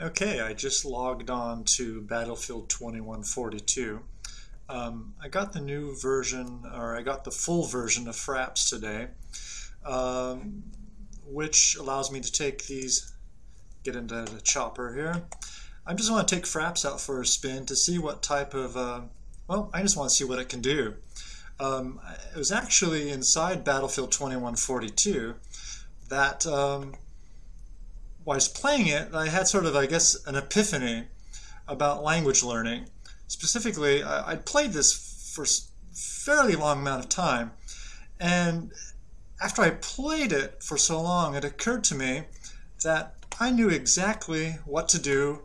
Okay, I just logged on to Battlefield 2142. Um, I got the new version, or I got the full version of Fraps today, um, which allows me to take these, get into the chopper here. I just want to take Fraps out for a spin to see what type of, uh, well, I just want to see what it can do. Um, it was actually inside Battlefield 2142 that um, while I was playing it, I had sort of, I guess, an epiphany about language learning. Specifically, I, would played this for fairly long amount of time, and after I played it for so long, it occurred to me that I knew exactly what to do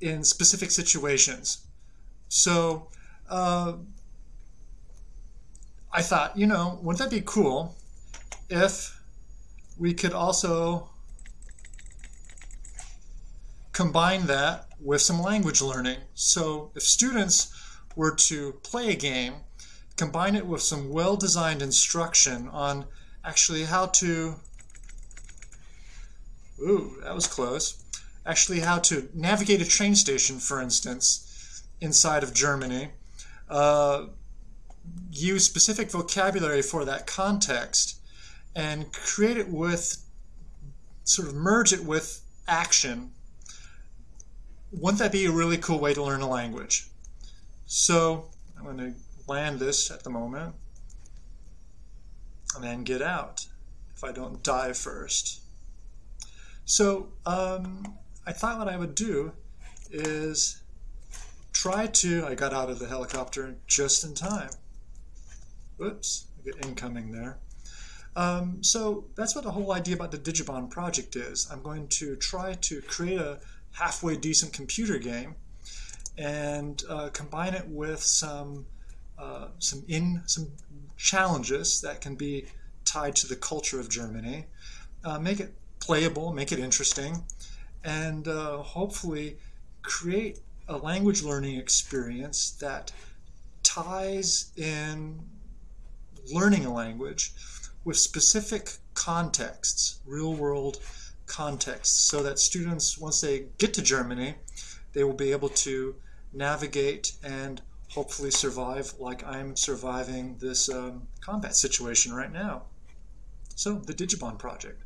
in specific situations. So uh, I thought, you know, wouldn't that be cool if we could also combine that with some language learning. So if students were to play a game, combine it with some well-designed instruction on actually how to, ooh, that was close, actually how to navigate a train station, for instance, inside of Germany, uh, use specific vocabulary for that context, and create it with, sort of merge it with action wouldn't that be a really cool way to learn a language? So I'm going to land this at the moment and then get out if I don't die first. So um, I thought what I would do is try to, I got out of the helicopter just in time. Oops, I get incoming there. Um, so that's what the whole idea about the Digibon project is. I'm going to try to create a halfway decent computer game and uh, combine it with some uh, some in some challenges that can be tied to the culture of Germany, uh, make it playable, make it interesting, and uh, hopefully create a language learning experience that ties in learning a language with specific contexts, real world context so that students, once they get to Germany, they will be able to navigate and hopefully survive like I'm surviving this um, combat situation right now. So, the Digibon project.